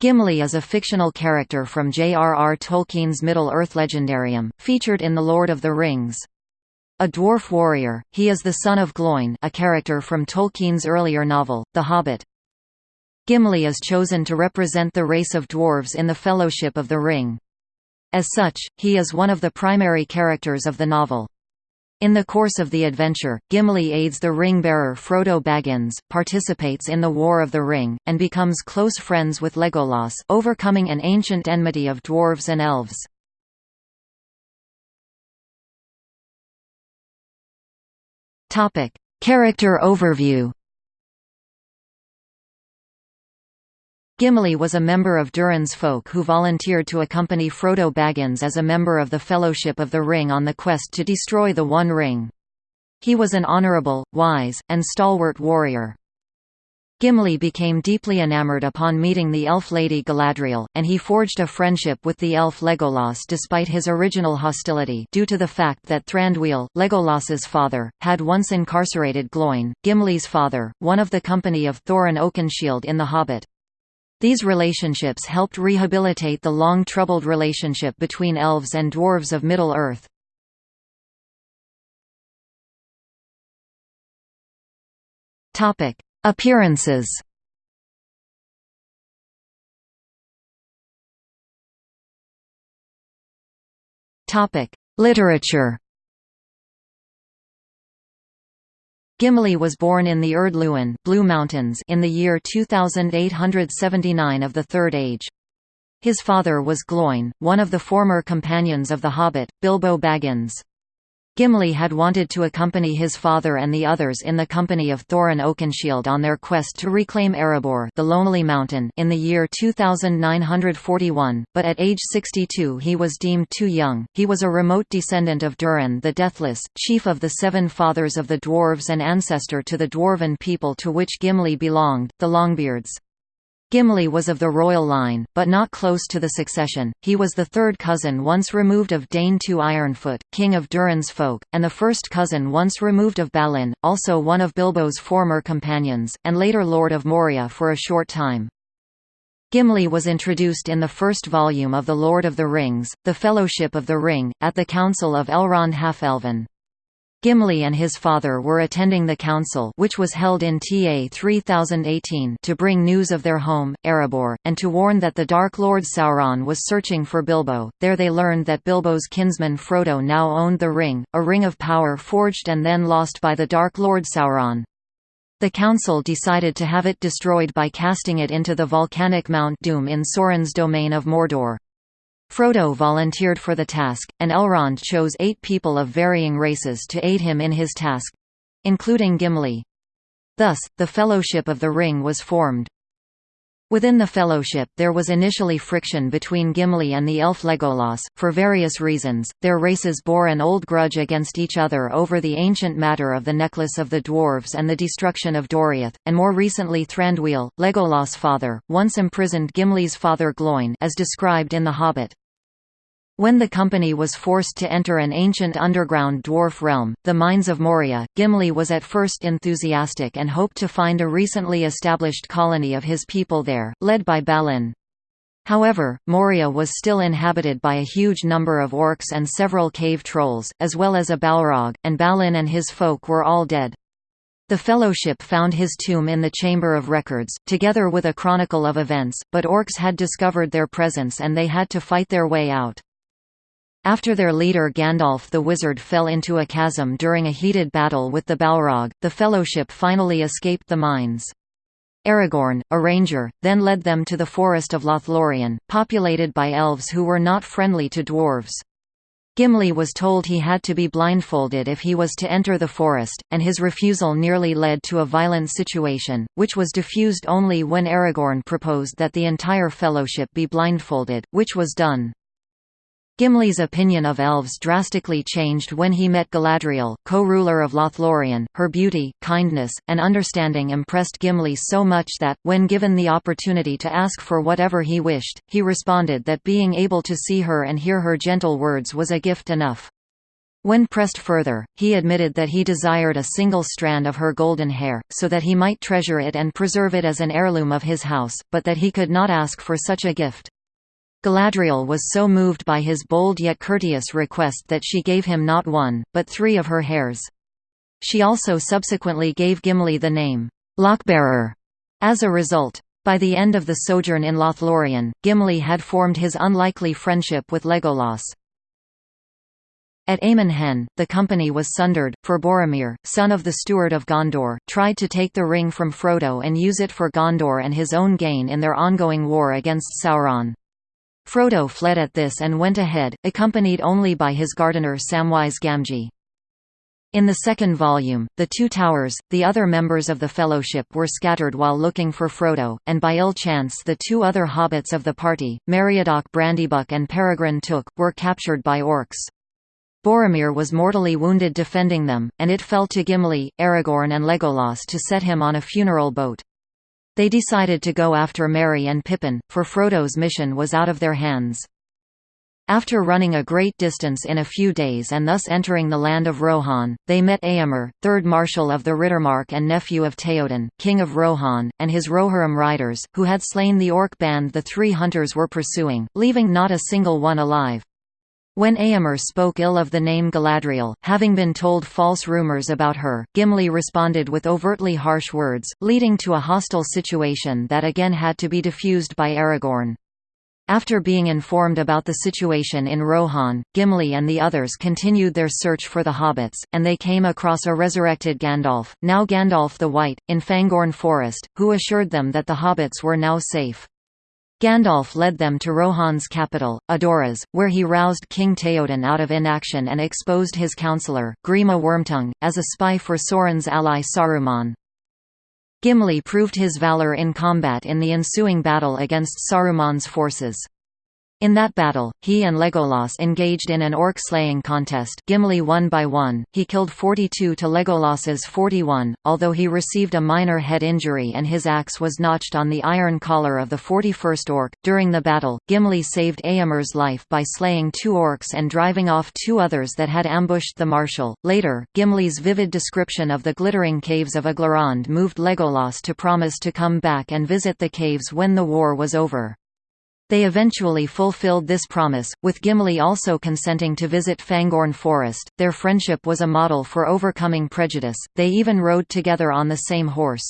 Gimli is a fictional character from J.R.R. Tolkien's Middle-earth legendarium, featured in The Lord of the Rings. A dwarf warrior, he is the son of Gloin a character from Tolkien's earlier novel, The Hobbit. Gimli is chosen to represent the race of dwarves in the Fellowship of the Ring. As such, he is one of the primary characters of the novel. In the course of the adventure, Gimli aids the ring-bearer Frodo Baggins, participates in the War of the Ring, and becomes close friends with Legolas overcoming an ancient enmity of dwarves and elves. Character overview Gimli was a member of Durin's folk who volunteered to accompany Frodo Baggins as a member of the Fellowship of the Ring on the quest to destroy the One Ring. He was an honorable, wise, and stalwart warrior. Gimli became deeply enamored upon meeting the elf lady Galadriel, and he forged a friendship with the elf Legolas despite his original hostility due to the fact that Thranduil, Legolas's father, had once incarcerated Gloin, Gimli's father, one of the company of Thorin Oakenshield in The Hobbit. These relationships helped rehabilitate the long troubled relationship between elves and dwarves of Middle-earth. Appearances Literature Gimli was born in the Ered Luin Blue Mountains in the year 2879 of the Third Age. His father was Gloin, one of the former companions of the Hobbit, Bilbo Baggins. Gimli had wanted to accompany his father and the others in the company of Thorin Oakenshield on their quest to reclaim Erebor the Lonely Mountain in the year 2941, but at age 62 he was deemed too young. He was a remote descendant of Durin the Deathless, chief of the Seven Fathers of the Dwarves and ancestor to the dwarven people to which Gimli belonged, the Longbeards. Gimli was of the royal line, but not close to the succession. He was the third cousin once removed of Dain II Ironfoot, king of Durin's folk, and the first cousin once removed of Balin, also one of Bilbo's former companions, and later Lord of Moria for a short time. Gimli was introduced in the first volume of The Lord of the Rings, The Fellowship of the Ring, at the Council of Elrond Half-Elven. Gimli and his father were attending the council which was held in TA 3018 to bring news of their home, Erebor, and to warn that the Dark Lord Sauron was searching for Bilbo. There they learned that Bilbo's kinsman Frodo now owned the ring, a ring of power forged and then lost by the Dark Lord Sauron. The council decided to have it destroyed by casting it into the volcanic Mount Doom in Sauron's domain of Mordor. Frodo volunteered for the task, and Elrond chose eight people of varying races to aid him in his task—including Gimli. Thus, the Fellowship of the Ring was formed. Within the Fellowship there was initially friction between Gimli and the elf Legolas, for various reasons, their races bore an old grudge against each other over the ancient matter of the Necklace of the Dwarves and the destruction of Doriath, and more recently Thranduil, Legolas' father, once imprisoned Gimli's father Gloin as described in The Hobbit. When the company was forced to enter an ancient underground dwarf realm, the Mines of Moria, Gimli was at first enthusiastic and hoped to find a recently established colony of his people there, led by Balin. However, Moria was still inhabited by a huge number of orcs and several cave trolls, as well as a Balrog, and Balin and his folk were all dead. The Fellowship found his tomb in the Chamber of Records, together with a chronicle of events, but orcs had discovered their presence and they had to fight their way out. After their leader Gandalf the Wizard fell into a chasm during a heated battle with the Balrog, the Fellowship finally escaped the mines. Aragorn, a ranger, then led them to the forest of Lothlorien, populated by elves who were not friendly to dwarves. Gimli was told he had to be blindfolded if he was to enter the forest, and his refusal nearly led to a violent situation, which was diffused only when Aragorn proposed that the entire fellowship be blindfolded, which was done. Gimli's opinion of elves drastically changed when he met Galadriel, co-ruler of Lothlorien. Her beauty, kindness, and understanding impressed Gimli so much that, when given the opportunity to ask for whatever he wished, he responded that being able to see her and hear her gentle words was a gift enough. When pressed further, he admitted that he desired a single strand of her golden hair, so that he might treasure it and preserve it as an heirloom of his house, but that he could not ask for such a gift. Galadriel was so moved by his bold yet courteous request that she gave him not one, but three of her hairs. She also subsequently gave Gimli the name, Lockbearer, as a result. By the end of the sojourn in Lothlorien, Gimli had formed his unlikely friendship with Legolas. At Amon Hen, the company was sundered, for Boromir, son of the Steward of Gondor, tried to take the ring from Frodo and use it for Gondor and his own gain in their ongoing war against Sauron. Frodo fled at this and went ahead, accompanied only by his gardener Samwise Gamgee. In the second volume, the Two Towers, the other members of the Fellowship were scattered while looking for Frodo, and by ill chance the two other hobbits of the party, Meriadoc Brandybuck and Peregrine Took, were captured by orcs. Boromir was mortally wounded defending them, and it fell to Gimli, Aragorn and Legolas to set him on a funeral boat. They decided to go after Merry and Pippin, for Frodo's mission was out of their hands. After running a great distance in a few days and thus entering the land of Rohan, they met Eomer, third marshal of the Riddermark and nephew of Theoden, king of Rohan, and his Rohirrim riders, who had slain the orc band the three hunters were pursuing, leaving not a single one alive. When Eomer spoke ill of the name Galadriel, having been told false rumors about her, Gimli responded with overtly harsh words, leading to a hostile situation that again had to be diffused by Aragorn. After being informed about the situation in Rohan, Gimli and the others continued their search for the hobbits, and they came across a resurrected Gandalf, now Gandalf the White, in Fangorn Forest, who assured them that the hobbits were now safe. Gandalf led them to Rohan's capital, Edoras, where he roused King Theoden out of inaction and exposed his counselor, Grima Wormtongue, as a spy for Sauron's ally Saruman. Gimli proved his valor in combat in the ensuing battle against Saruman's forces. In that battle, he and Legolas engaged in an orc-slaying contest Gimli won by one, he killed 42 to Legolas's 41, although he received a minor head injury and his axe was notched on the iron collar of the 41st orc. During the battle, Gimli saved Eomer's life by slaying two orcs and driving off two others that had ambushed the marshal. Later, Gimli's vivid description of the glittering caves of Aglarond moved Legolas to promise to come back and visit the caves when the war was over. They eventually fulfilled this promise, with Gimli also consenting to visit Fangorn Forest. Their friendship was a model for overcoming prejudice, they even rode together on the same horse.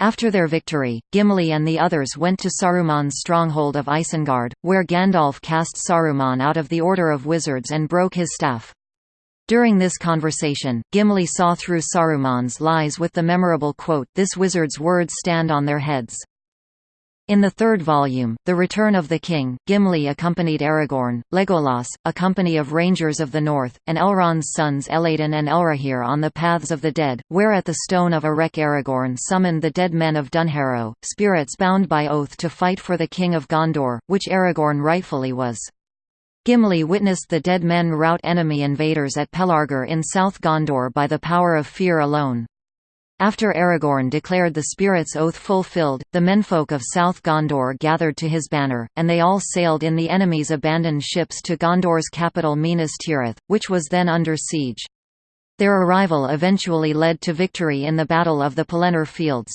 After their victory, Gimli and the others went to Saruman's stronghold of Isengard, where Gandalf cast Saruman out of the Order of Wizards and broke his staff. During this conversation, Gimli saw through Saruman's lies with the memorable quote, This wizard's words stand on their heads. In the third volume, The Return of the King, Gimli accompanied Aragorn, Legolas, a company of Rangers of the North, and Elrond's sons Elladan and Elrohir on the Paths of the Dead, where at the Stone of Erech Aragorn summoned the dead men of Dunharrow, spirits bound by oath to fight for the King of Gondor, which Aragorn rightfully was. Gimli witnessed the dead men rout enemy invaders at Pelargir in South Gondor by the power of fear alone. After Aragorn declared the spirit's oath fulfilled, the menfolk of South Gondor gathered to his banner, and they all sailed in the enemy's abandoned ships to Gondor's capital Minas Tirith, which was then under siege. Their arrival eventually led to victory in the Battle of the Pelennor Fields.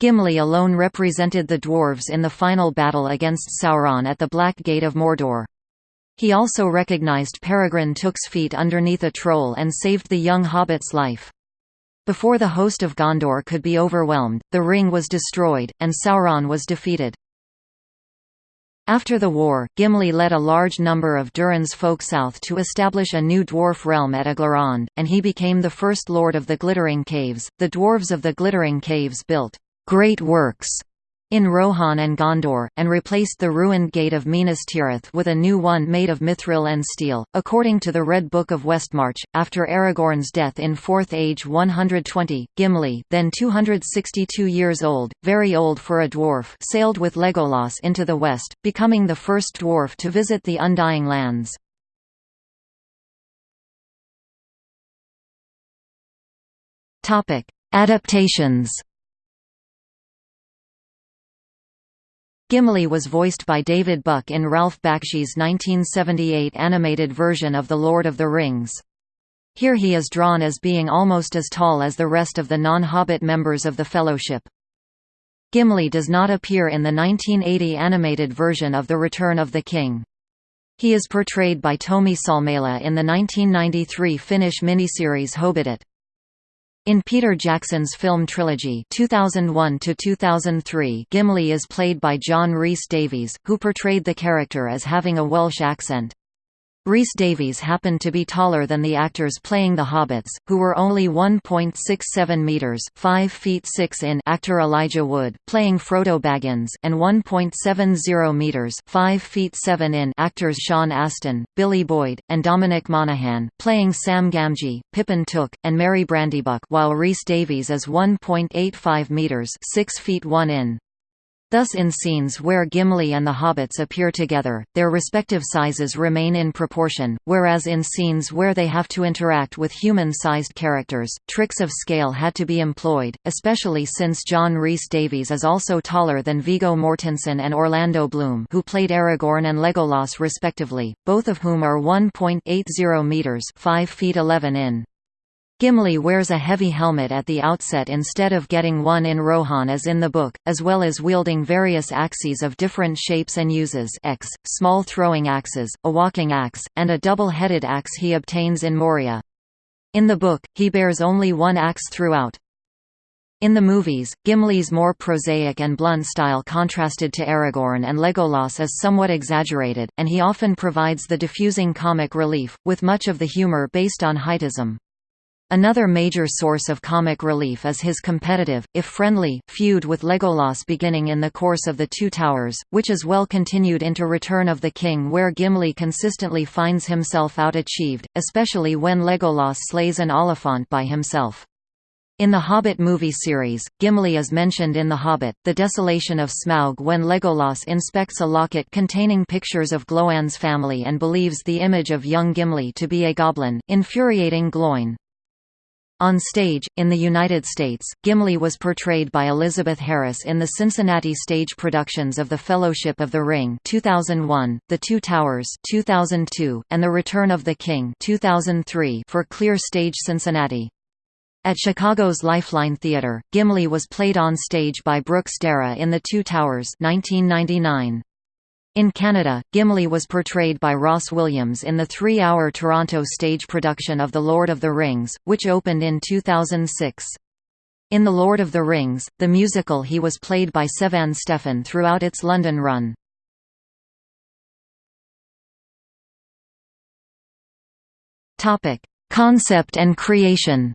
Gimli alone represented the dwarves in the final battle against Sauron at the Black Gate of Mordor. He also recognized Peregrine Took's feet underneath a troll and saved the young hobbit's life. Before the host of Gondor could be overwhelmed, the ring was destroyed, and Sauron was defeated. After the war, Gimli led a large number of Durin's folk south to establish a new dwarf realm at Aglarond, and he became the first lord of the Glittering Caves. The dwarves of the Glittering Caves built great works in Rohan and Gondor, and replaced the ruined gate of Minas Tirith with a new one made of mithril and steel. According to the Red Book of Westmarch, after Aragorn's death in Fourth Age 120, Gimli, then 262 years old, very old for a dwarf, sailed with Legolas into the west, becoming the first dwarf to visit the Undying Lands. Topic: Adaptations Gimli was voiced by David Buck in Ralph Bakshi's 1978 animated version of The Lord of the Rings. Here he is drawn as being almost as tall as the rest of the non-Hobbit members of the Fellowship. Gimli does not appear in the 1980 animated version of The Return of the King. He is portrayed by Tomi Salmela in the 1993 Finnish miniseries Hobbitit. In Peter Jackson's film trilogy 2001 Gimli is played by John Rhys-Davies, who portrayed the character as having a Welsh accent. Rhys-Davies happened to be taller than the actors playing the hobbits, who were only 1.67 metres 5 feet 6 in actor Elijah Wood, playing Frodo Baggins and 1.70 metres 5 feet 7 in actors Sean Astin, Billy Boyd, and Dominic Monaghan, playing Sam Gamgee, Pippin Took, and Merry Brandybuck while Rhys-Davies is 1.85 metres 6 feet 1 in. Thus in scenes where Gimli and the hobbits appear together, their respective sizes remain in proportion, whereas in scenes where they have to interact with human-sized characters, tricks of scale had to be employed, especially since John Rhys-Davies is also taller than Viggo Mortensen and Orlando Bloom who played Aragorn and Legolas respectively, both of whom are 1.80 metres 5 feet 11 in. Gimli wears a heavy helmet at the outset instead of getting one in Rohan as in the book, as well as wielding various axes of different shapes and uses X, small throwing axes, a walking axe, and a double-headed axe he obtains in Moria. In the book, he bears only one axe throughout. In the movies, Gimli's more prosaic and blunt style contrasted to Aragorn and Legolas is somewhat exaggerated, and he often provides the diffusing comic relief, with much of the humor based on heightism. Another major source of comic relief is his competitive, if friendly, feud with Legolas beginning in the course of The Two Towers, which is well continued into Return of the King where Gimli consistently finds himself out-achieved, especially when Legolas slays an Oliphaunt by himself. In the Hobbit movie series, Gimli is mentioned in The Hobbit, The Desolation of Smaug when Legolas inspects a locket containing pictures of Gloin's family and believes the image of young Gimli to be a goblin, infuriating Gloin. On stage, in the United States, Gimli was portrayed by Elizabeth Harris in the Cincinnati stage productions of The Fellowship of the Ring 2001, The Two Towers 2002, and The Return of the King 2003 for Clear Stage Cincinnati. At Chicago's Lifeline Theatre, Gimli was played on stage by Brooks Dara in The Two Towers 1999. In Canada, Gimli was portrayed by Ross Williams in the three-hour Toronto stage production of The Lord of the Rings, which opened in 2006. In The Lord of the Rings, the musical he was played by Sevan Stephan throughout its London run. Concept and creation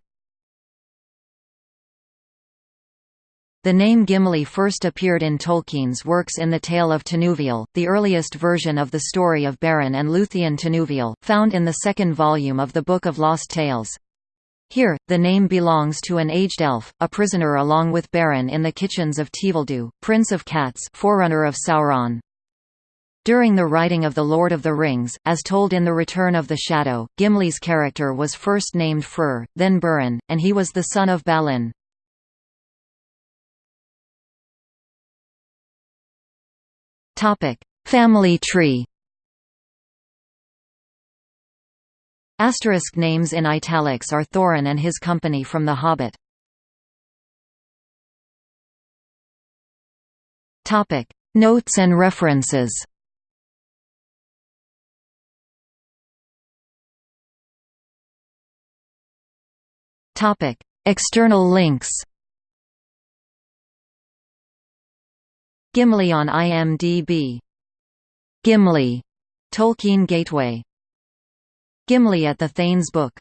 The name Gimli first appeared in Tolkien's works in The Tale of Tinuviel, the earliest version of the story of Beren and Luthien Tinuviel, found in the second volume of the Book of Lost Tales. Here, the name belongs to an aged elf, a prisoner along with Beren in the kitchens of Tevildo, Prince of Cats forerunner of Sauron. During the writing of The Lord of the Rings, as told in The Return of the Shadow, Gimli's character was first named Freyr, then Beren, and he was the son of Balin. Topic: Family tree. Asterisk names in italics are Thorin and his company from The Hobbit. Topic: Notes and references. Topic: External links. Gimli on IMDb Gimli, Tolkien Gateway. Gimli at the Thain's Book